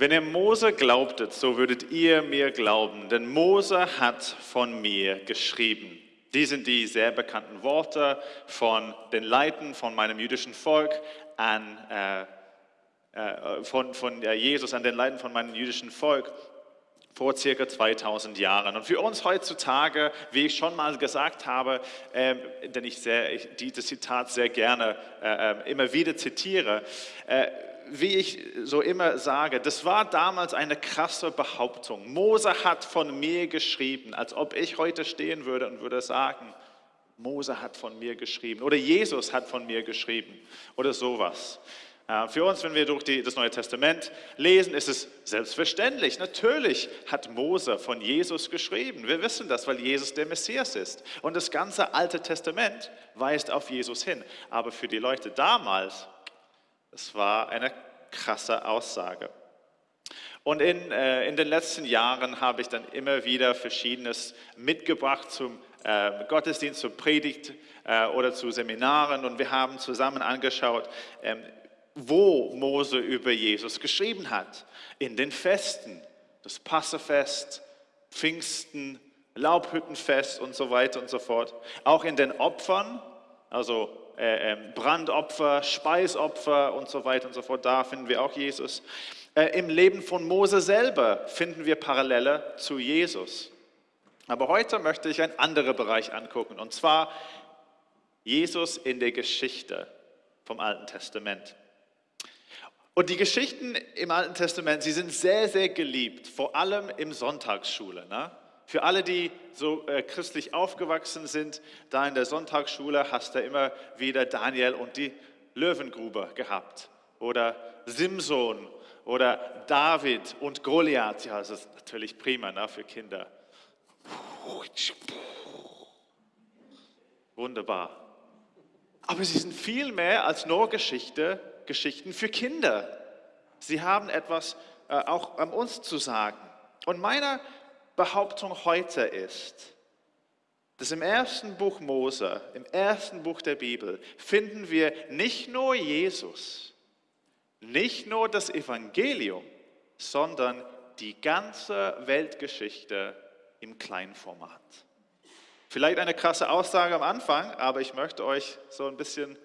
Wenn ihr Mose glaubtet, so würdet ihr mir glauben, denn Mose hat von mir geschrieben. Die sind die sehr bekannten Worte von den Leiten von meinem jüdischen Volk an, äh, äh, von, von Jesus an den Leiten von meinem jüdischen Volk vor circa 2000 Jahren. Und für uns heutzutage, wie ich schon mal gesagt habe, äh, denn ich, sehr, ich dieses Zitat sehr gerne äh, ähm, immer wieder zitiere, äh, wie ich so immer sage, das war damals eine krasse Behauptung. Mose hat von mir geschrieben, als ob ich heute stehen würde und würde sagen, Mose hat von mir geschrieben oder Jesus hat von mir geschrieben oder sowas. Für uns, wenn wir durch die, das Neue Testament lesen, ist es selbstverständlich. Natürlich hat Mose von Jesus geschrieben. Wir wissen das, weil Jesus der Messias ist. Und das ganze Alte Testament weist auf Jesus hin. Aber für die Leute damals es war eine krasse Aussage. Und in, äh, in den letzten Jahren habe ich dann immer wieder Verschiedenes mitgebracht zum äh, Gottesdienst, zur Predigt äh, oder zu Seminaren. Und wir haben zusammen angeschaut, ähm, wo Mose über Jesus geschrieben hat. In den Festen, das Passefest, Pfingsten, Laubhüttenfest und so weiter und so fort. Auch in den Opfern, also Brandopfer, Speisopfer und so weiter und so fort. Da finden wir auch Jesus. Äh, Im Leben von Mose selber finden wir Parallele zu Jesus. Aber heute möchte ich einen anderen Bereich angucken, und zwar Jesus in der Geschichte vom Alten Testament. Und die Geschichten im Alten Testament, sie sind sehr, sehr geliebt, vor allem im Sonntagsschule. Ne? Für alle, die so äh, christlich aufgewachsen sind, da in der Sonntagsschule hast du immer wieder Daniel und die Löwengrube gehabt. Oder Simson oder David und Goliath. Ja, das ist natürlich prima ne, für Kinder. Wunderbar. Aber sie sind viel mehr als nur Geschichte, Geschichten für Kinder. Sie haben etwas äh, auch an uns zu sagen. Und meiner Behauptung heute ist, dass im ersten Buch Mose, im ersten Buch der Bibel, finden wir nicht nur Jesus, nicht nur das Evangelium, sondern die ganze Weltgeschichte im Kleinformat. Vielleicht eine krasse Aussage am Anfang, aber ich möchte euch so ein bisschen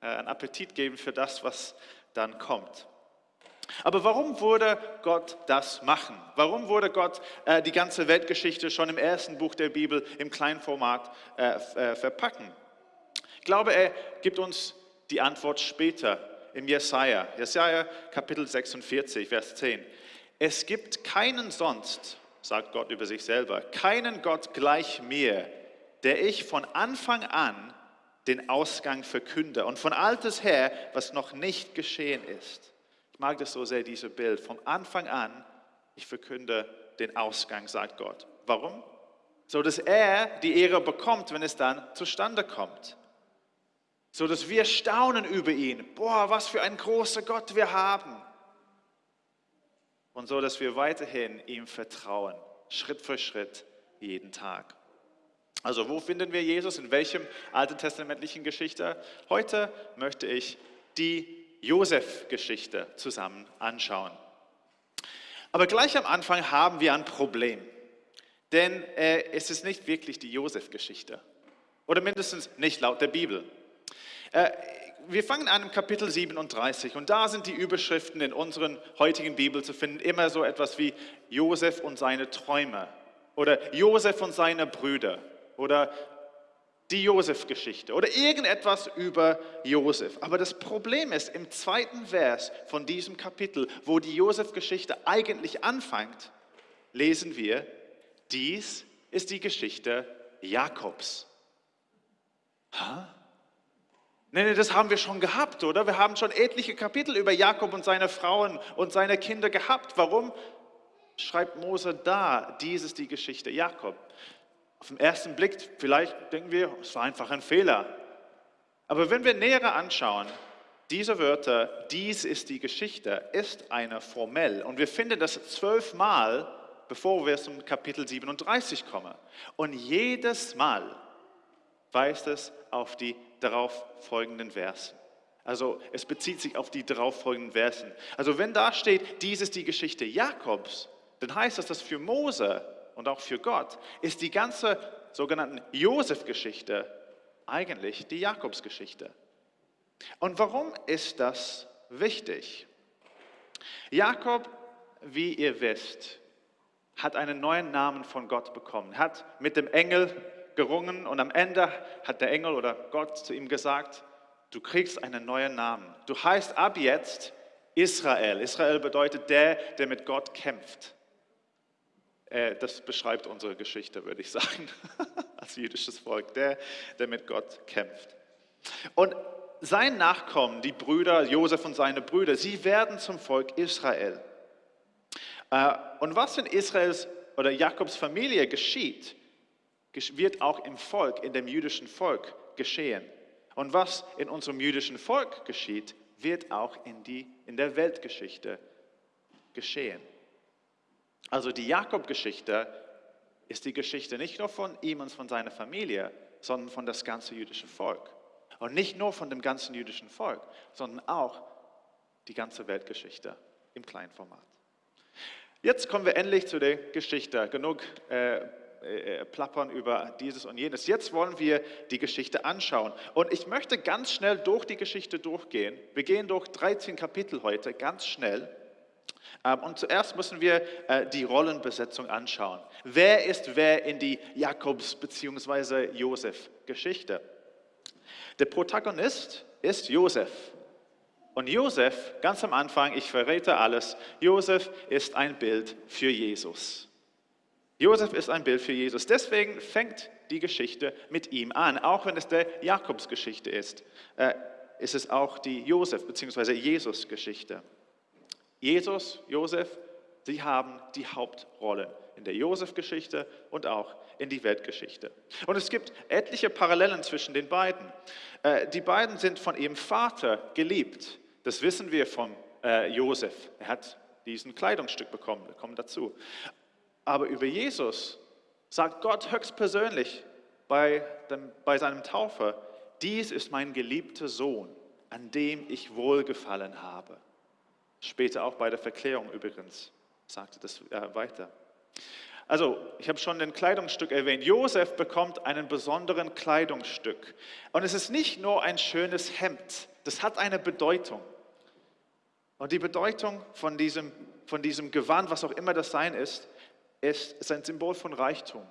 äh, einen Appetit geben für das, was dann kommt. Aber warum würde Gott das machen? Warum würde Gott äh, die ganze Weltgeschichte schon im ersten Buch der Bibel im Kleinformat äh, äh, verpacken? Ich glaube, er gibt uns die Antwort später im Jesaja. Jesaja Kapitel 46, Vers 10. Es gibt keinen sonst, sagt Gott über sich selber, keinen Gott gleich mir, der ich von Anfang an den Ausgang verkünde und von altes her, was noch nicht geschehen ist. Ich mag das so sehr, dieses Bild. Vom Anfang an, ich verkünde den Ausgang, sagt Gott. Warum? So dass er die Ehre bekommt, wenn es dann zustande kommt. So dass wir staunen über ihn. Boah, was für ein großer Gott wir haben. Und so dass wir weiterhin ihm vertrauen, Schritt für Schritt, jeden Tag. Also wo finden wir Jesus? In welchem alten testamentlichen Geschichte? Heute möchte ich die Josef-Geschichte zusammen anschauen. Aber gleich am Anfang haben wir ein Problem, denn äh, es ist nicht wirklich die Josef-Geschichte. Oder mindestens nicht laut der Bibel. Äh, wir fangen an im Kapitel 37 und da sind die Überschriften in unseren heutigen Bibel zu finden, immer so etwas wie Josef und seine Träume. Oder Josef und seine Brüder. Oder die Josef-Geschichte oder irgendetwas über Josef. Aber das Problem ist, im zweiten Vers von diesem Kapitel, wo die Josef-Geschichte eigentlich anfängt, lesen wir, dies ist die Geschichte Jakobs. Ha? Nee, nee, das haben wir schon gehabt, oder? Wir haben schon etliche Kapitel über Jakob und seine Frauen und seine Kinder gehabt. Warum schreibt Mose da, dies ist die Geschichte Jakob? Auf den ersten Blick, vielleicht denken wir, es war einfach ein Fehler. Aber wenn wir näher anschauen, diese Wörter, dies ist die Geschichte, ist eine formell. Und wir finden das zwölfmal, bevor wir zum Kapitel 37 kommen. Und jedes Mal weist es auf die darauf folgenden Verse. Also es bezieht sich auf die darauffolgenden Versen. Also wenn da steht, dies ist die Geschichte Jakobs, dann heißt das, dass für Mose und auch für Gott ist die ganze sogenannten Josef-Geschichte eigentlich die Jakobsgeschichte. Und warum ist das wichtig? Jakob, wie ihr wisst, hat einen neuen Namen von Gott bekommen, hat mit dem Engel gerungen und am Ende hat der Engel oder Gott zu ihm gesagt, du kriegst einen neuen Namen. Du heißt ab jetzt Israel. Israel bedeutet der, der mit Gott kämpft. Äh, das beschreibt unsere Geschichte, würde ich sagen, als jüdisches Volk, der, der mit Gott kämpft. Und sein Nachkommen, die Brüder, Josef und seine Brüder, sie werden zum Volk Israel. Äh, und was in Israels oder Jakobs Familie geschieht, wird auch im Volk, in dem jüdischen Volk geschehen. Und was in unserem jüdischen Volk geschieht, wird auch in, die, in der Weltgeschichte geschehen. Also die Jakob-Geschichte ist die Geschichte nicht nur von ihm und von seiner Familie, sondern von das ganze jüdische Volk. Und nicht nur von dem ganzen jüdischen Volk, sondern auch die ganze Weltgeschichte im kleinen Format. Jetzt kommen wir endlich zu der Geschichte. Genug äh, äh, plappern über dieses und jenes. Jetzt wollen wir die Geschichte anschauen. Und ich möchte ganz schnell durch die Geschichte durchgehen. Wir gehen durch 13 Kapitel heute, ganz schnell. Ähm, und zuerst müssen wir äh, die Rollenbesetzung anschauen. Wer ist wer in die Jakobs- bzw. Josef-Geschichte? Der Protagonist ist Josef. Und Josef, ganz am Anfang, ich verrate alles, Josef ist ein Bild für Jesus. Josef ist ein Bild für Jesus. Deswegen fängt die Geschichte mit ihm an, auch wenn es der Jakobsgeschichte ist. Äh, ist es auch die Josef- bzw. Jesus-Geschichte. Jesus, Josef, sie haben die Hauptrollen in der Josef-Geschichte und auch in die Weltgeschichte. Und es gibt etliche Parallelen zwischen den beiden. Äh, die beiden sind von ihrem Vater geliebt. Das wissen wir von äh, Josef. Er hat diesen Kleidungsstück bekommen, wir kommen dazu. Aber über Jesus sagt Gott höchstpersönlich bei, dem, bei seinem Taufe, dies ist mein geliebter Sohn, an dem ich wohlgefallen habe. Später auch bei der Verklärung übrigens sagte das äh, weiter. Also, ich habe schon ein Kleidungsstück erwähnt. Josef bekommt einen besonderen Kleidungsstück. Und es ist nicht nur ein schönes Hemd, das hat eine Bedeutung. Und die Bedeutung von diesem, von diesem Gewand, was auch immer das sein ist, ist, ist ein Symbol von Reichtum,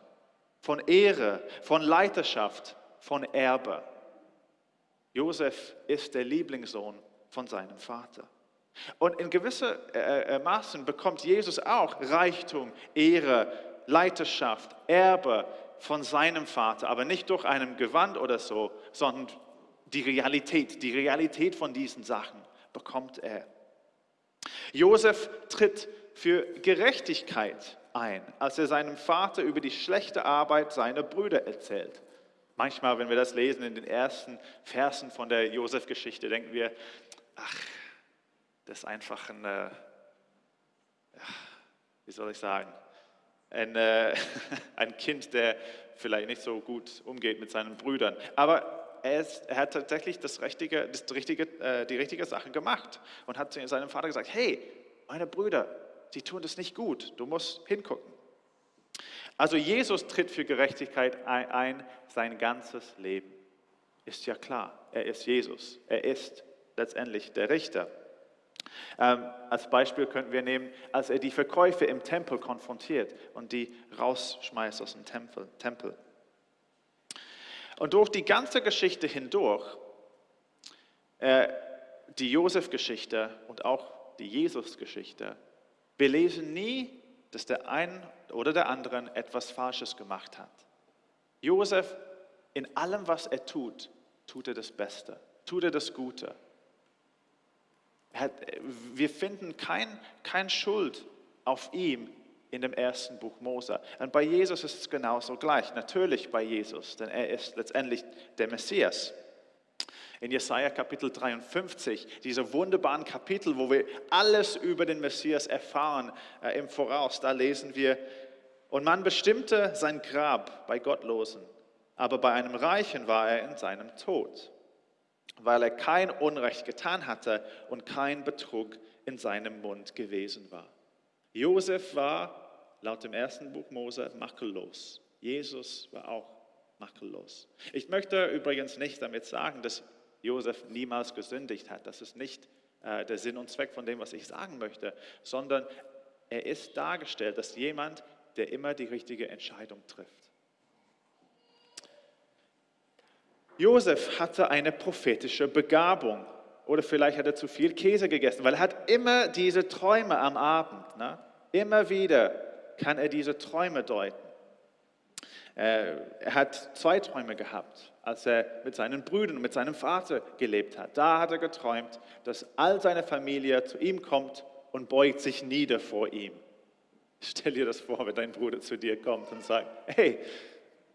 von Ehre, von Leiterschaft, von Erbe. Josef ist der Lieblingssohn von seinem Vater. Und in gewisser äh, äh, Maßen bekommt Jesus auch Reichtum, Ehre, Leiterschaft, Erbe von seinem Vater, aber nicht durch einem Gewand oder so, sondern die Realität, die Realität von diesen Sachen bekommt er. Josef tritt für Gerechtigkeit ein, als er seinem Vater über die schlechte Arbeit seiner Brüder erzählt. Manchmal, wenn wir das lesen in den ersten Versen von der Josef-Geschichte, denken wir, ach, das ist einfach ein, äh, wie soll ich sagen, ein, äh, ein Kind, der vielleicht nicht so gut umgeht mit seinen Brüdern. Aber er, ist, er hat tatsächlich das richtige, das richtige, äh, die richtige Sache gemacht und hat zu seinem Vater gesagt, hey, meine Brüder, sie tun das nicht gut, du musst hingucken. Also Jesus tritt für Gerechtigkeit ein sein ganzes Leben. Ist ja klar, er ist Jesus, er ist letztendlich der Richter. Ähm, als Beispiel könnten wir nehmen, als er die Verkäufe im Tempel konfrontiert und die rausschmeißt aus dem Tempel. Tempel. Und durch die ganze Geschichte hindurch, äh, die Josef-Geschichte und auch die Jesus-Geschichte, wir lesen nie, dass der einen oder der anderen etwas Falsches gemacht hat. Josef, in allem, was er tut, tut er das Beste, tut er das Gute. Wir finden kein, kein Schuld auf ihm in dem ersten Buch Mose. Und bei Jesus ist es genauso gleich. Natürlich bei Jesus, denn er ist letztendlich der Messias. In Jesaja Kapitel 53, diese wunderbaren Kapitel, wo wir alles über den Messias erfahren äh, im Voraus, da lesen wir, und man bestimmte sein Grab bei Gottlosen, aber bei einem Reichen war er in seinem Tod. Weil er kein Unrecht getan hatte und kein Betrug in seinem Mund gewesen war. Josef war laut dem ersten Buch Mose makellos. Jesus war auch makellos. Ich möchte übrigens nicht damit sagen, dass Josef niemals gesündigt hat. Das ist nicht äh, der Sinn und Zweck von dem, was ich sagen möchte, sondern er ist dargestellt als jemand, der immer die richtige Entscheidung trifft. Josef hatte eine prophetische Begabung oder vielleicht hat er zu viel Käse gegessen, weil er hat immer diese Träume am Abend. Ne? Immer wieder kann er diese Träume deuten. Äh, er hat zwei Träume gehabt, als er mit seinen Brüdern und mit seinem Vater gelebt hat. Da hat er geträumt, dass all seine Familie zu ihm kommt und beugt sich nieder vor ihm. Stell dir das vor, wenn dein Bruder zu dir kommt und sagt, hey,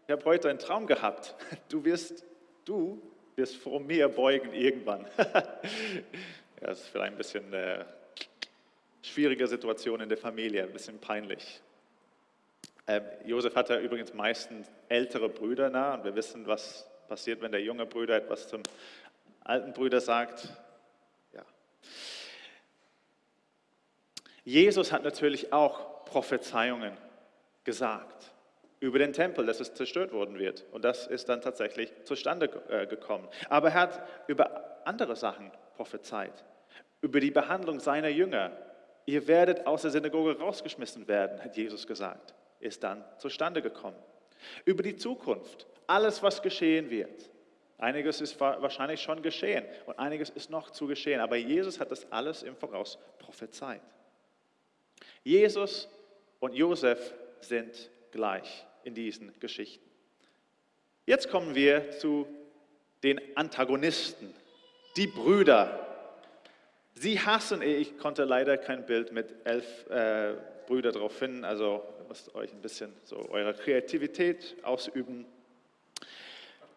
ich habe heute einen Traum gehabt. Du wirst, du wirst vor mir beugen irgendwann. ja, das ist vielleicht ein bisschen eine schwierige Situation in der Familie, ein bisschen peinlich. Ähm, Josef hatte übrigens meistens ältere Brüder nah und wir wissen, was passiert, wenn der junge Bruder etwas zum alten Bruder sagt. Ja. Jesus hat natürlich auch Prophezeiungen gesagt über den Tempel, dass es zerstört worden wird. Und das ist dann tatsächlich zustande äh, gekommen. Aber er hat über andere Sachen prophezeit, über die Behandlung seiner Jünger. Ihr werdet aus der Synagoge rausgeschmissen werden, hat Jesus gesagt ist dann zustande gekommen. Über die Zukunft, alles, was geschehen wird. Einiges ist wahrscheinlich schon geschehen und einiges ist noch zu geschehen, aber Jesus hat das alles im Voraus prophezeit. Jesus und Josef sind gleich in diesen Geschichten. Jetzt kommen wir zu den Antagonisten, die Brüder. Sie hassen, ich konnte leider kein Bild mit elf äh, Brüdern drauf finden, also müsst euch ein bisschen so eure Kreativität ausüben.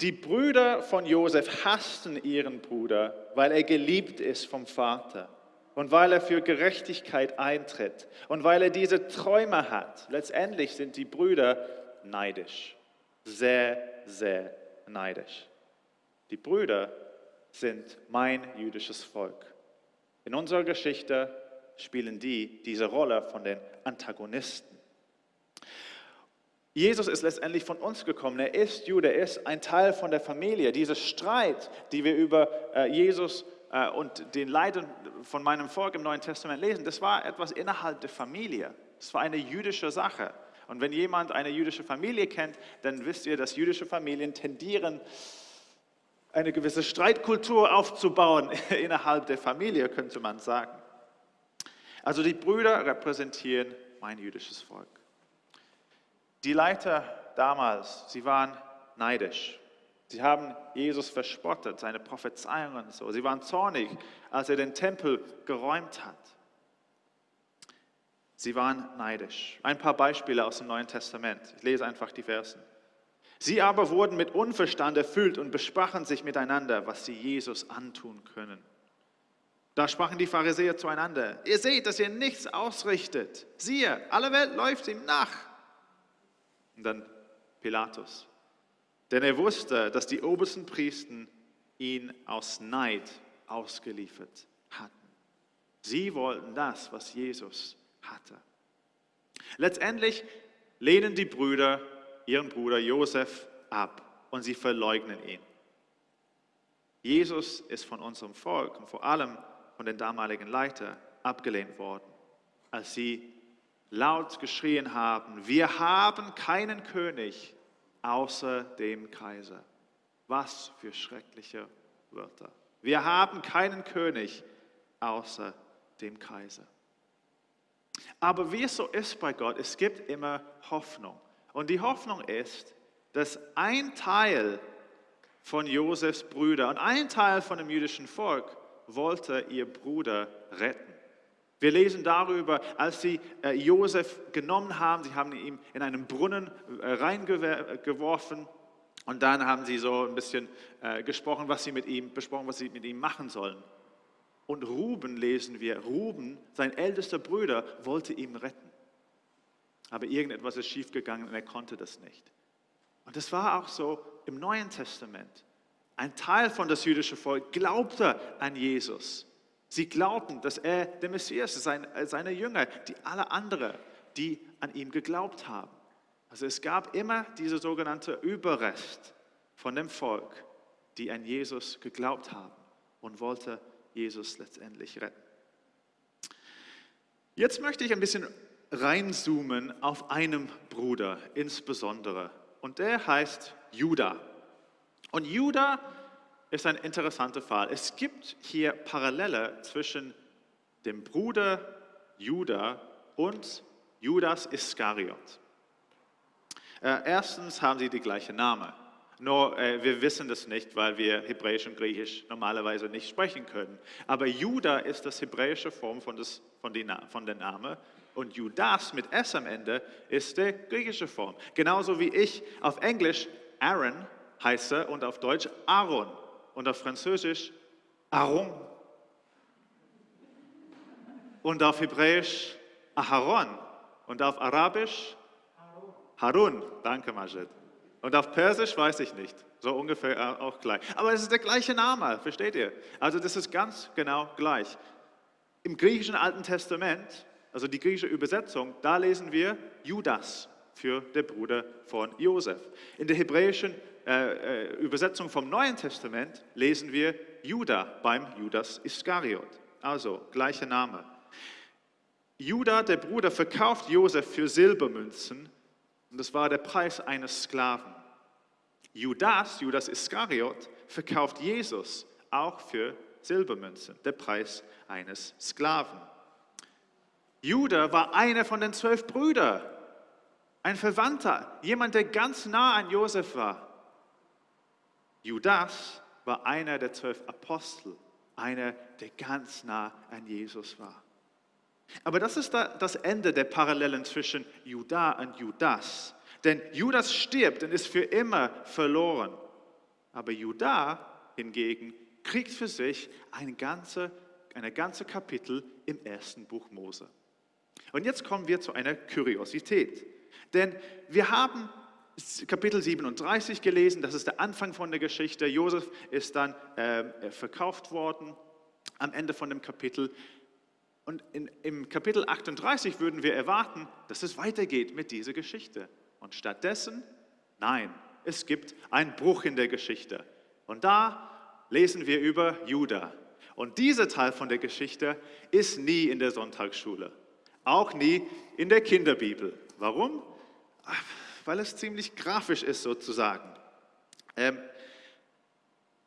Die Brüder von Josef hassten ihren Bruder, weil er geliebt ist vom Vater und weil er für Gerechtigkeit eintritt und weil er diese Träume hat. Letztendlich sind die Brüder neidisch, sehr, sehr neidisch. Die Brüder sind mein jüdisches Volk. In unserer Geschichte spielen die diese Rolle von den Antagonisten. Jesus ist letztendlich von uns gekommen. Er ist Jude, er ist ein Teil von der Familie. Dieser Streit, die wir über äh, Jesus und den Leiden von meinem Volk im Neuen Testament lesen, das war etwas innerhalb der Familie. Das war eine jüdische Sache. Und wenn jemand eine jüdische Familie kennt, dann wisst ihr, dass jüdische Familien tendieren, eine gewisse Streitkultur aufzubauen innerhalb der Familie, könnte man sagen. Also die Brüder repräsentieren mein jüdisches Volk. Die Leiter damals, sie waren neidisch. Sie haben Jesus verspottet, seine Prophezeiungen und so. Sie waren zornig, als er den Tempel geräumt hat. Sie waren neidisch. Ein paar Beispiele aus dem Neuen Testament. Ich lese einfach die Versen. Sie aber wurden mit Unverstand erfüllt und besprachen sich miteinander, was sie Jesus antun können. Da sprachen die Pharisäer zueinander, ihr seht, dass ihr nichts ausrichtet. Siehe, alle Welt läuft ihm nach. Und dann Pilatus. Denn er wusste, dass die obersten Priester ihn aus Neid ausgeliefert hatten. Sie wollten das, was Jesus hatte. Letztendlich lehnen die Brüder ihren Bruder Josef ab und sie verleugnen ihn. Jesus ist von unserem Volk und vor allem von den damaligen Leitern abgelehnt worden, als sie laut geschrien haben, wir haben keinen König außer dem Kaiser. Was für schreckliche Wörter. Wir haben keinen König außer dem Kaiser. Aber wie es so ist bei Gott, es gibt immer Hoffnung. Und die Hoffnung ist, dass ein Teil von Josefs Brüder und ein Teil von dem jüdischen Volk wollte ihr Bruder retten. Wir lesen darüber, als sie äh, Josef genommen haben, sie haben ihn in einen Brunnen äh, reingeworfen und dann haben sie so ein bisschen äh, gesprochen, was sie mit ihm besprochen, was sie mit ihm machen sollen. Und Ruben lesen wir, Ruben, sein ältester Bruder, wollte ihn retten. Aber irgendetwas ist schiefgegangen und er konnte das nicht. Und das war auch so im Neuen Testament. Ein Teil von das jüdische Volk glaubte an Jesus. Sie glaubten, dass er der Messias ist, seine Jünger, die alle anderen, die an ihm geglaubt haben. Also es gab immer diese sogenannte Überrest von dem Volk, die an Jesus geglaubt haben und wollte Jesus letztendlich retten. Jetzt möchte ich ein bisschen reinzoomen auf einen Bruder insbesondere und der heißt Judah. Und Judah ist ein interessanter Fall. Es gibt hier Parallele zwischen dem Bruder Judah und Judas Iskariot. Äh, erstens haben sie die gleiche Name. Nur äh, wir wissen das nicht, weil wir Hebräisch und Griechisch normalerweise nicht sprechen können. Aber Judah ist das hebräische Form von, das, von, die, von der Name und Judas mit S am Ende ist die griechische Form. Genauso wie ich auf Englisch Aaron heiße und auf Deutsch Aaron und auf Französisch Aaron und auf Hebräisch Aharon und auf Arabisch Harun. Danke, Majid. Und auf Persisch weiß ich nicht, so ungefähr auch gleich. Aber es ist der gleiche Name, versteht ihr? Also das ist ganz genau gleich. Im griechischen Alten Testament, also die griechische Übersetzung, da lesen wir Judas für der Bruder von Josef. In der hebräischen äh, äh, Übersetzung vom Neuen Testament lesen wir Judah beim Judas Iskariot. Also gleicher Name. Judah, der Bruder, verkauft Josef für Silbermünzen und das war der Preis eines Sklaven. Judas, Judas Iskariot, verkauft Jesus auch für Silbermünzen, der Preis eines Sklaven. Judah war einer von den zwölf Brüdern, ein Verwandter, jemand, der ganz nah an Josef war. Judas war einer der zwölf Apostel, einer, der ganz nah an Jesus war. Aber das ist das Ende der Parallelen zwischen Judah und Judas. Denn Judas stirbt und ist für immer verloren. Aber Judah hingegen kriegt für sich eine ganze, eine ganze Kapitel im ersten Buch Mose. Und jetzt kommen wir zu einer Kuriosität. Denn wir haben Kapitel 37 gelesen, das ist der Anfang von der Geschichte. Josef ist dann äh, verkauft worden am Ende von dem Kapitel. Und in, im Kapitel 38 würden wir erwarten, dass es weitergeht mit dieser Geschichte. Und stattdessen, nein, es gibt einen Bruch in der Geschichte. Und da lesen wir über Judah. Und dieser Teil von der Geschichte ist nie in der Sonntagsschule, auch nie in der Kinderbibel. Warum? Weil es ziemlich grafisch ist sozusagen. Ähm,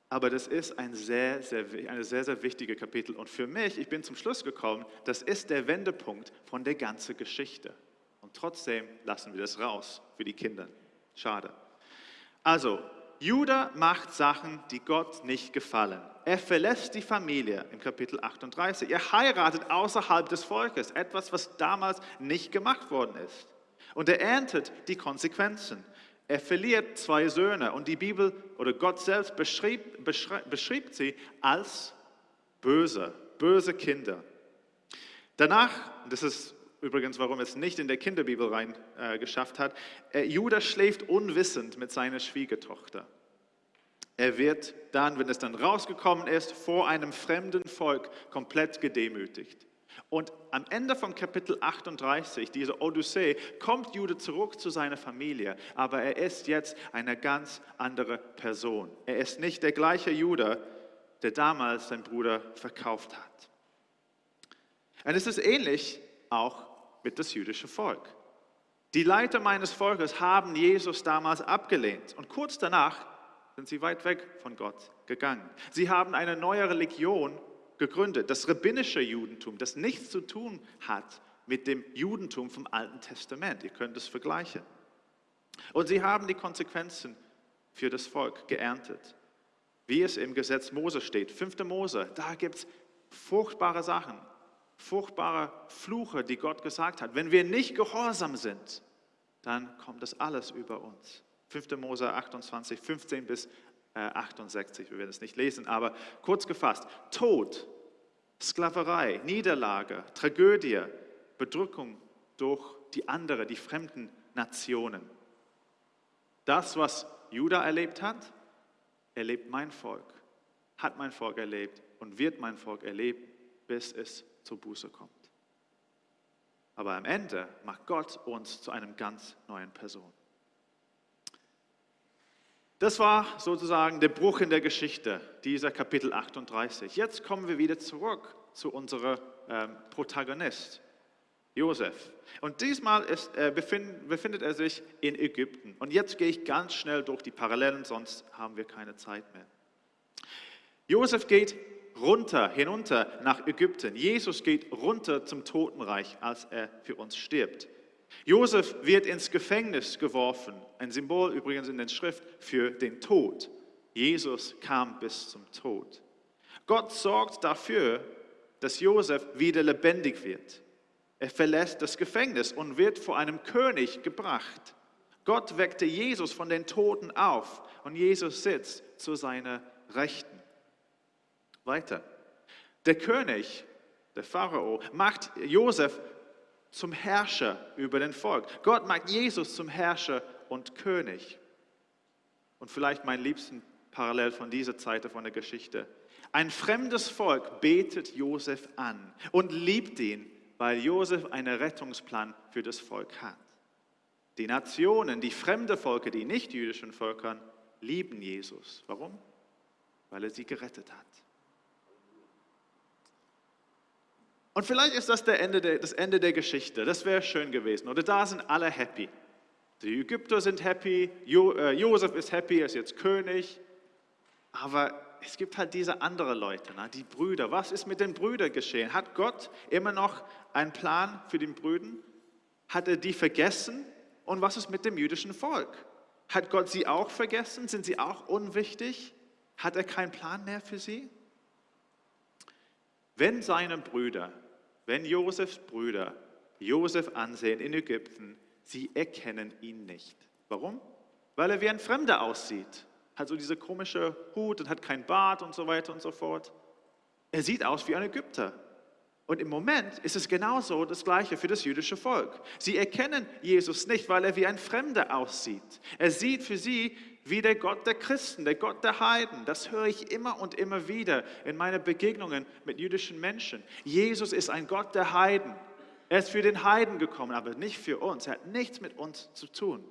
aber das ist ein sehr, sehr, eine sehr, sehr wichtige Kapitel. Und für mich, ich bin zum Schluss gekommen, das ist der Wendepunkt von der ganzen Geschichte. Und trotzdem lassen wir das raus für die Kinder. Schade. Also, Judah macht Sachen, die Gott nicht gefallen. Er verlässt die Familie im Kapitel 38. Er heiratet außerhalb des Volkes, etwas, was damals nicht gemacht worden ist. Und er erntet die Konsequenzen. Er verliert zwei Söhne und die Bibel oder Gott selbst beschrieb, beschrieb sie als böse, böse Kinder. Danach, das ist übrigens, warum es nicht in der Kinderbibel rein äh, geschafft hat, äh, Judas schläft unwissend mit seiner Schwiegertochter. Er wird dann, wenn es dann rausgekommen ist, vor einem fremden Volk komplett gedemütigt. Und am Ende von Kapitel 38, diese Odyssee, kommt Jude zurück zu seiner Familie, aber er ist jetzt eine ganz andere Person. Er ist nicht der gleiche Jude, der damals seinen Bruder verkauft hat. Und es ist ähnlich auch mit das jüdische Volk. Die Leiter meines Volkes haben Jesus damals abgelehnt und kurz danach sind sie weit weg von Gott gegangen. Sie haben eine neue Religion gegründet, das rabbinische Judentum, das nichts zu tun hat mit dem Judentum vom Alten Testament. Ihr könnt es vergleichen. Und sie haben die Konsequenzen für das Volk geerntet, wie es im Gesetz Mose steht. 5. Mose, da gibt es furchtbare Sachen, furchtbare Fluche, die Gott gesagt hat. Wenn wir nicht gehorsam sind, dann kommt das alles über uns. 5. Mose 28, 15 bis 68, äh, wir werden es nicht lesen, aber kurz gefasst, Tod, Sklaverei, Niederlage, Tragödie, Bedrückung durch die andere, die fremden Nationen. Das, was Juda erlebt hat, erlebt mein Volk, hat mein Volk erlebt und wird mein Volk erleben, bis es zur Buße kommt. Aber am Ende macht Gott uns zu einem ganz neuen Person. Das war sozusagen der Bruch in der Geschichte, dieser Kapitel 38. Jetzt kommen wir wieder zurück zu unserem ähm, Protagonist, Josef. Und diesmal ist, äh, befind, befindet er sich in Ägypten. Und jetzt gehe ich ganz schnell durch die Parallelen, sonst haben wir keine Zeit mehr. Josef geht runter, hinunter nach Ägypten. Jesus geht runter zum Totenreich, als er für uns stirbt. Josef wird ins Gefängnis geworfen, ein Symbol übrigens in der Schrift für den Tod. Jesus kam bis zum Tod. Gott sorgt dafür, dass Josef wieder lebendig wird. Er verlässt das Gefängnis und wird vor einem König gebracht. Gott weckte Jesus von den Toten auf und Jesus sitzt zu seiner Rechten. Weiter. Der König, der Pharao, macht Josef zum Herrscher über den Volk. Gott macht Jesus zum Herrscher und König. Und vielleicht mein liebsten Parallel von dieser Zeit von der Geschichte. Ein fremdes Volk betet Josef an und liebt ihn weil Josef einen Rettungsplan für das Volk hat. Die Nationen, die fremde Völker, die nicht jüdischen Völkern, lieben Jesus. Warum? Weil er sie gerettet hat. Und vielleicht ist das Ende der, das Ende der Geschichte. Das wäre schön gewesen. Oder da sind alle happy. Die Ägypter sind happy, jo, äh, Josef ist happy, er ist jetzt König. Aber es gibt halt diese anderen Leute, ne? die Brüder. Was ist mit den Brüdern geschehen? Hat Gott immer noch einen Plan für die Brüder? Hat er die vergessen? Und was ist mit dem jüdischen Volk? Hat Gott sie auch vergessen? Sind sie auch unwichtig? Hat er keinen Plan mehr für sie? Wenn seine Brüder, wenn Josefs Brüder Josef ansehen in Ägypten, sie erkennen ihn nicht. Warum? Weil er wie ein Fremder aussieht hat so diese komische Hut und hat kein Bart und so weiter und so fort. Er sieht aus wie ein Ägypter. Und im Moment ist es genauso das Gleiche für das jüdische Volk. Sie erkennen Jesus nicht, weil er wie ein Fremder aussieht. Er sieht für sie wie der Gott der Christen, der Gott der Heiden. Das höre ich immer und immer wieder in meinen Begegnungen mit jüdischen Menschen. Jesus ist ein Gott der Heiden. Er ist für den Heiden gekommen, aber nicht für uns. Er hat nichts mit uns zu tun.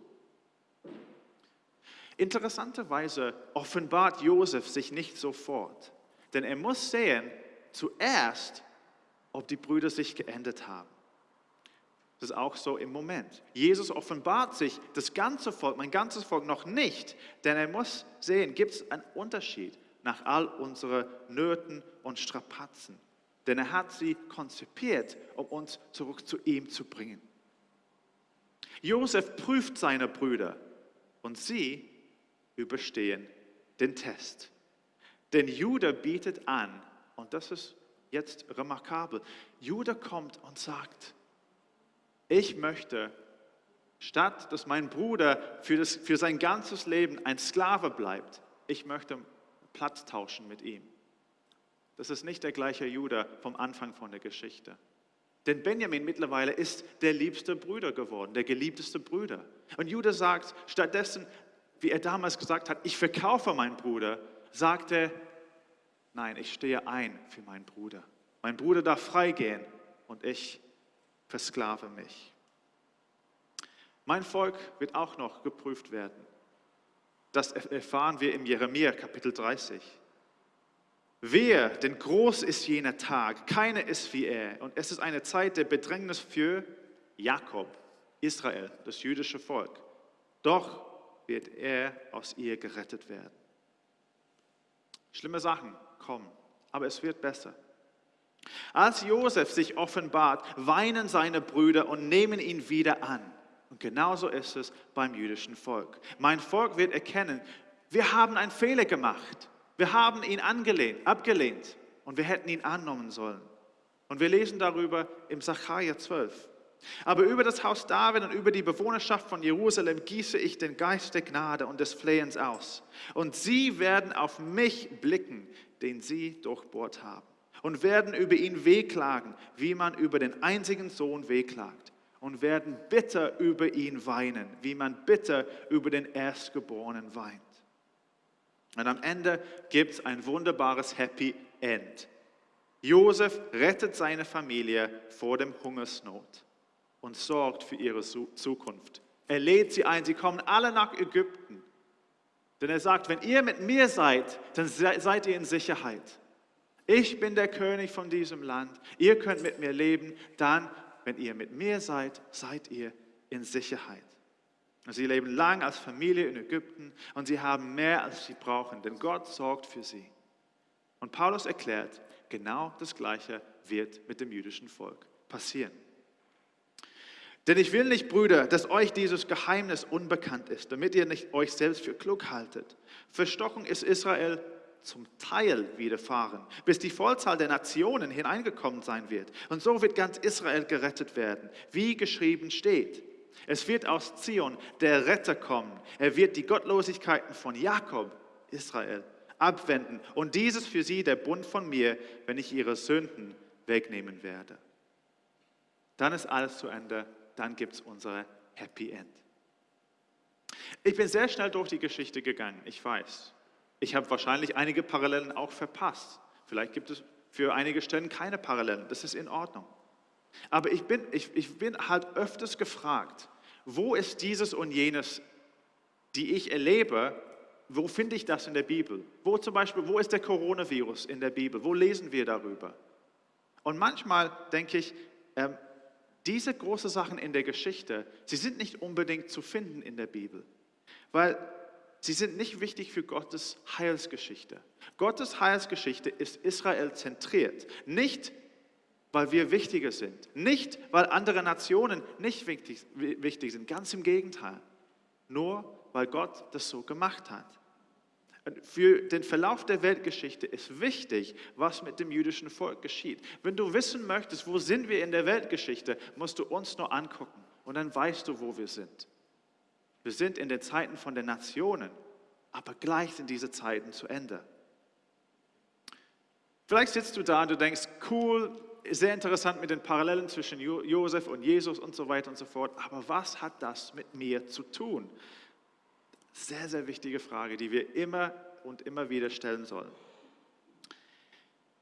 Interessanterweise offenbart Josef sich nicht sofort, denn er muss sehen zuerst, ob die Brüder sich geändert haben. Das ist auch so im Moment. Jesus offenbart sich das ganze Volk, mein ganzes Volk noch nicht, denn er muss sehen, gibt es einen Unterschied nach all unseren Nöten und Strapazen. Denn er hat sie konzipiert, um uns zurück zu ihm zu bringen. Josef prüft seine Brüder und sie überstehen den Test. Denn Judah bietet an, und das ist jetzt remarkabel, Judah kommt und sagt, ich möchte, statt dass mein Bruder für, das, für sein ganzes Leben ein Sklave bleibt, ich möchte Platz tauschen mit ihm. Das ist nicht der gleiche Judah vom Anfang von der Geschichte. Denn Benjamin mittlerweile ist der liebste Bruder geworden, der geliebteste Bruder. Und Judah sagt, stattdessen wie er damals gesagt hat, ich verkaufe meinen Bruder, sagte, nein, ich stehe ein für meinen Bruder. Mein Bruder darf freigehen und ich versklave mich. Mein Volk wird auch noch geprüft werden. Das erfahren wir im Jeremia Kapitel 30. Wer, denn groß ist jener Tag, keiner ist wie er. Und es ist eine Zeit der Bedrängnis für Jakob, Israel, das jüdische Volk. Doch wird er aus ihr gerettet werden. Schlimme Sachen kommen, aber es wird besser. Als Josef sich offenbart, weinen seine Brüder und nehmen ihn wieder an. Und genauso ist es beim jüdischen Volk. Mein Volk wird erkennen, wir haben einen Fehler gemacht. Wir haben ihn angelehnt, abgelehnt und wir hätten ihn annehmen sollen. Und wir lesen darüber im Sacharja 12. Aber über das Haus David und über die Bewohnerschaft von Jerusalem gieße ich den Geist der Gnade und des Flehens aus. Und sie werden auf mich blicken, den sie durchbohrt haben. Und werden über ihn wehklagen, wie man über den einzigen Sohn wehklagt. Und werden bitter über ihn weinen, wie man bitter über den Erstgeborenen weint. Und am Ende gibt es ein wunderbares Happy End. Josef rettet seine Familie vor dem Hungersnot und sorgt für ihre Zukunft. Er lädt sie ein, sie kommen alle nach Ägypten. Denn er sagt, wenn ihr mit mir seid, dann seid ihr in Sicherheit. Ich bin der König von diesem Land. Ihr könnt mit mir leben. Dann, wenn ihr mit mir seid, seid ihr in Sicherheit. Sie leben lang als Familie in Ägypten und sie haben mehr, als sie brauchen, denn Gott sorgt für sie. Und Paulus erklärt, genau das Gleiche wird mit dem jüdischen Volk passieren. Denn ich will nicht, Brüder, dass euch dieses Geheimnis unbekannt ist, damit ihr nicht euch selbst für klug haltet. Verstochen ist Israel zum Teil widerfahren, bis die Vollzahl der Nationen hineingekommen sein wird. Und so wird ganz Israel gerettet werden, wie geschrieben steht. Es wird aus Zion der Retter kommen. Er wird die Gottlosigkeiten von Jakob, Israel, abwenden. Und dieses für sie der Bund von mir, wenn ich ihre Sünden wegnehmen werde. Dann ist alles zu Ende. Dann gibt es unsere Happy End. Ich bin sehr schnell durch die Geschichte gegangen, ich weiß. Ich habe wahrscheinlich einige Parallelen auch verpasst. Vielleicht gibt es für einige Stellen keine Parallelen. Das ist in Ordnung. Aber ich bin, ich, ich bin halt öfters gefragt, wo ist dieses und jenes, die ich erlebe, wo finde ich das in der Bibel? Wo zum Beispiel, wo ist der Coronavirus in der Bibel? Wo lesen wir darüber? Und manchmal denke ich, ähm, diese großen Sachen in der Geschichte, sie sind nicht unbedingt zu finden in der Bibel, weil sie sind nicht wichtig für Gottes Heilsgeschichte. Gottes Heilsgeschichte ist Israel zentriert, nicht weil wir wichtiger sind. Nicht, weil andere Nationen nicht wichtig, wichtig sind, ganz im Gegenteil. Nur, weil Gott das so gemacht hat. Für den Verlauf der Weltgeschichte ist wichtig, was mit dem jüdischen Volk geschieht. Wenn du wissen möchtest, wo sind wir in der Weltgeschichte, musst du uns nur angucken und dann weißt du, wo wir sind. Wir sind in den Zeiten von den Nationen, aber gleich sind diese Zeiten zu Ende. Vielleicht sitzt du da und du denkst, cool, sehr interessant mit den Parallelen zwischen Josef und Jesus und so weiter und so fort. Aber was hat das mit mir zu tun? Sehr, sehr wichtige Frage, die wir immer und immer wieder stellen sollen.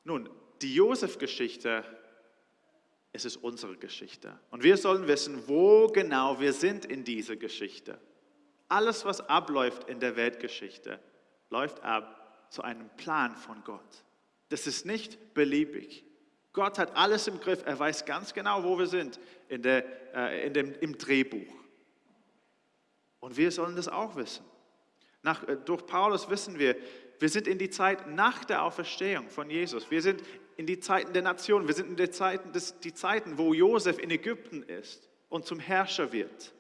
Nun, die Josef-Geschichte, es ist unsere Geschichte. Und wir sollen wissen, wo genau wir sind in dieser Geschichte. Alles, was abläuft in der Weltgeschichte, läuft ab zu einem Plan von Gott. Das ist nicht beliebig. Gott hat alles im Griff. Er weiß ganz genau, wo wir sind in der, äh, in dem, im Drehbuch. Und wir sollen das auch wissen. Nach, äh, durch Paulus wissen wir, wir sind in die Zeit nach der Auferstehung von Jesus. Wir sind in die Zeiten der Nation. Wir sind in die Zeiten, des, die Zeiten, wo Josef in Ägypten ist und zum Herrscher wird.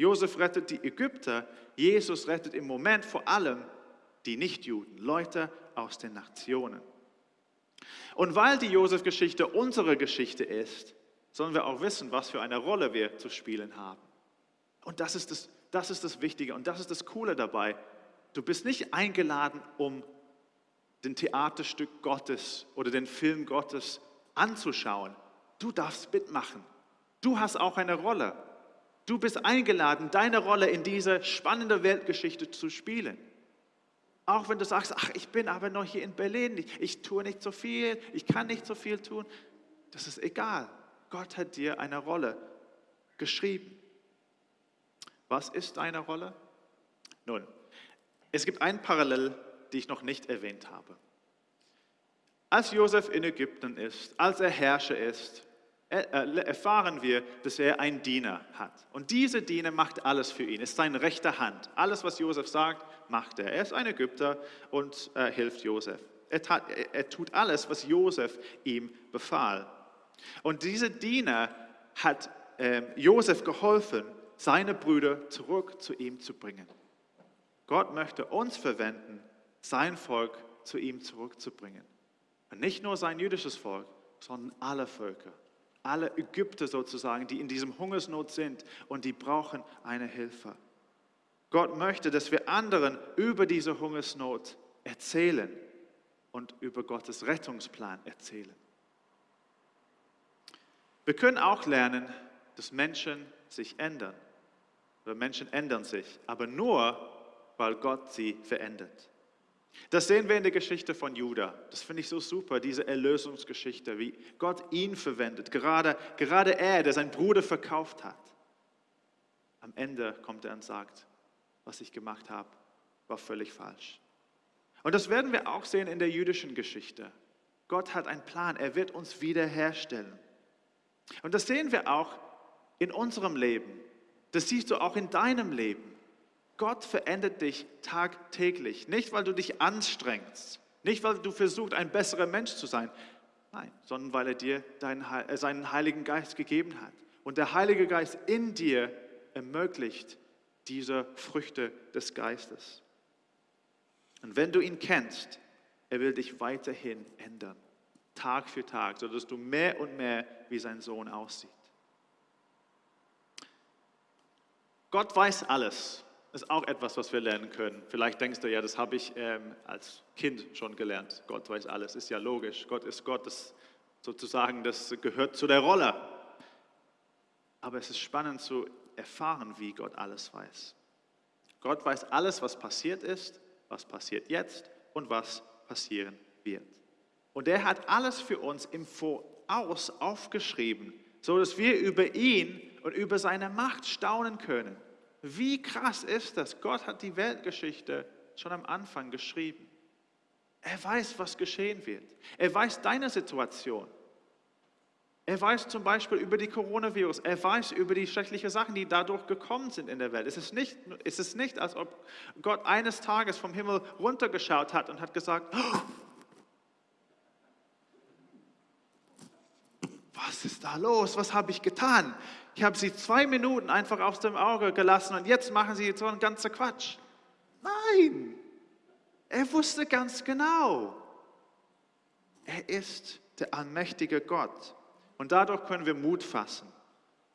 Josef rettet die Ägypter. Jesus rettet im Moment vor allem die Nichtjuden, Leute aus den Nationen. Und weil die Josef-Geschichte unsere Geschichte ist, sollen wir auch wissen, was für eine Rolle wir zu spielen haben. Und das ist das, das ist das Wichtige und das ist das Coole dabei. Du bist nicht eingeladen, um den Theaterstück Gottes oder den Film Gottes anzuschauen. Du darfst mitmachen. Du hast auch eine Rolle. Du bist eingeladen, deine Rolle in dieser spannenden Weltgeschichte zu spielen. Auch wenn du sagst, ach, ich bin aber noch hier in Berlin, ich, ich tue nicht so viel, ich kann nicht so viel tun. Das ist egal. Gott hat dir eine Rolle geschrieben. Was ist deine Rolle? Nun, es gibt ein Parallel, die ich noch nicht erwähnt habe. Als Josef in Ägypten ist, als er Herrscher ist, erfahren wir, dass er einen Diener hat. Und dieser Diener macht alles für ihn, ist seine rechte Hand. Alles, was Josef sagt, macht er. Er ist ein Ägypter und äh, hilft Josef. Er, tat, er, er tut alles, was Josef ihm befahl. Und dieser Diener hat äh, Josef geholfen, seine Brüder zurück zu ihm zu bringen. Gott möchte uns verwenden, sein Volk zu ihm zurückzubringen. Und nicht nur sein jüdisches Volk, sondern alle Völker alle Ägypter sozusagen, die in diesem Hungersnot sind und die brauchen eine Hilfe. Gott möchte, dass wir anderen über diese Hungersnot erzählen und über Gottes Rettungsplan erzählen. Wir können auch lernen, dass Menschen sich ändern. Menschen ändern sich, aber nur, weil Gott sie verändert. Das sehen wir in der Geschichte von Judah. Das finde ich so super, diese Erlösungsgeschichte, wie Gott ihn verwendet. Gerade, gerade er, der seinen Bruder verkauft hat. Am Ende kommt er und sagt, was ich gemacht habe, war völlig falsch. Und das werden wir auch sehen in der jüdischen Geschichte. Gott hat einen Plan, er wird uns wiederherstellen. Und das sehen wir auch in unserem Leben. Das siehst du auch in deinem Leben. Gott verändert dich tagtäglich. Nicht, weil du dich anstrengst, nicht, weil du versuchst, ein besserer Mensch zu sein, nein, sondern weil er dir deinen, äh, seinen Heiligen Geist gegeben hat. Und der Heilige Geist in dir ermöglicht diese Früchte des Geistes. Und wenn du ihn kennst, er will dich weiterhin ändern, Tag für Tag, sodass du mehr und mehr wie sein Sohn aussieht. Gott weiß alles ist auch etwas, was wir lernen können. Vielleicht denkst du, ja, das habe ich ähm, als Kind schon gelernt. Gott weiß alles, ist ja logisch. Gott ist Gott, das sozusagen, das gehört zu der Rolle. Aber es ist spannend zu erfahren, wie Gott alles weiß. Gott weiß alles, was passiert ist, was passiert jetzt und was passieren wird. Und er hat alles für uns im Voraus aufgeschrieben, so dass wir über ihn und über seine Macht staunen können. Wie krass ist das? Gott hat die Weltgeschichte schon am Anfang geschrieben. Er weiß, was geschehen wird. Er weiß deine Situation. Er weiß zum Beispiel über die Coronavirus. Er weiß über die schrecklichen Sachen, die dadurch gekommen sind in der Welt. Es ist nicht, es ist nicht als ob Gott eines Tages vom Himmel runtergeschaut hat und hat gesagt, oh, was ist da los? Was habe ich getan? Ich habe sie zwei Minuten einfach aus dem Auge gelassen und jetzt machen sie so einen ganzen Quatsch. Nein, er wusste ganz genau. Er ist der allmächtige Gott. Und dadurch können wir Mut fassen,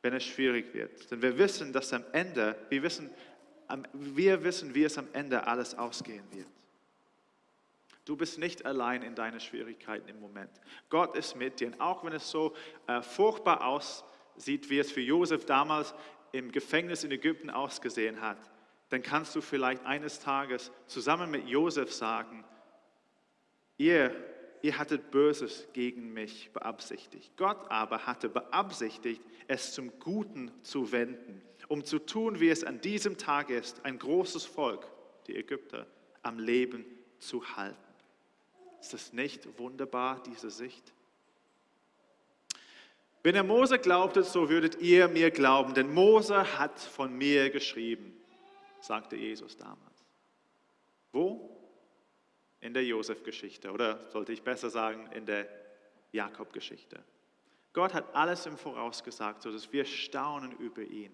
wenn es schwierig wird. Denn wir wissen, dass am Ende, wir wissen, wir wissen, wie es am Ende alles ausgehen wird. Du bist nicht allein in deinen Schwierigkeiten im Moment. Gott ist mit dir. Und auch wenn es so äh, furchtbar aussieht, sieht, wie es für Josef damals im Gefängnis in Ägypten ausgesehen hat, dann kannst du vielleicht eines Tages zusammen mit Josef sagen, ihr, ihr hattet Böses gegen mich beabsichtigt. Gott aber hatte beabsichtigt, es zum Guten zu wenden, um zu tun, wie es an diesem Tag ist, ein großes Volk, die Ägypter, am Leben zu halten. Ist das nicht wunderbar, diese Sicht? Wenn ihr Mose glaubtet, so würdet ihr mir glauben, denn Mose hat von mir geschrieben, sagte Jesus damals. Wo? In der Josef-Geschichte oder sollte ich besser sagen, in der Jakob-Geschichte. Gott hat alles im Voraus gesagt, sodass wir staunen über ihn.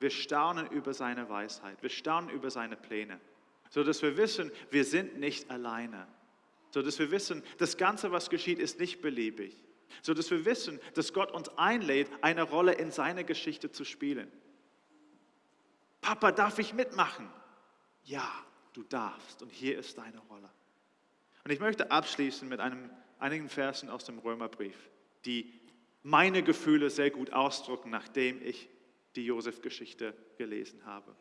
Wir staunen über seine Weisheit. Wir staunen über seine Pläne. Sodass wir wissen, wir sind nicht alleine. Sodass wir wissen, das Ganze, was geschieht, ist nicht beliebig so dass wir wissen, dass Gott uns einlädt, eine Rolle in seiner Geschichte zu spielen. Papa, darf ich mitmachen? Ja, du darfst und hier ist deine Rolle. Und ich möchte abschließen mit einem, einigen Versen aus dem Römerbrief, die meine Gefühle sehr gut ausdrücken, nachdem ich die Josef-Geschichte gelesen habe.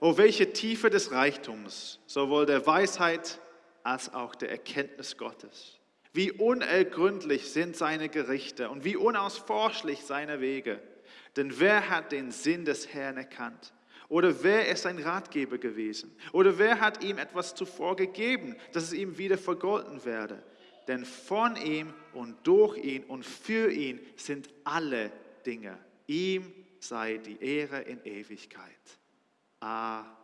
Oh, welche Tiefe des Reichtums, sowohl der Weisheit als auch der Erkenntnis Gottes. Wie unergründlich sind seine Gerichte und wie unausforschlich seine Wege. Denn wer hat den Sinn des Herrn erkannt? Oder wer ist ein Ratgeber gewesen? Oder wer hat ihm etwas zuvor gegeben, dass es ihm wieder vergolten werde? Denn von ihm und durch ihn und für ihn sind alle Dinge. Ihm sei die Ehre in Ewigkeit. Amen.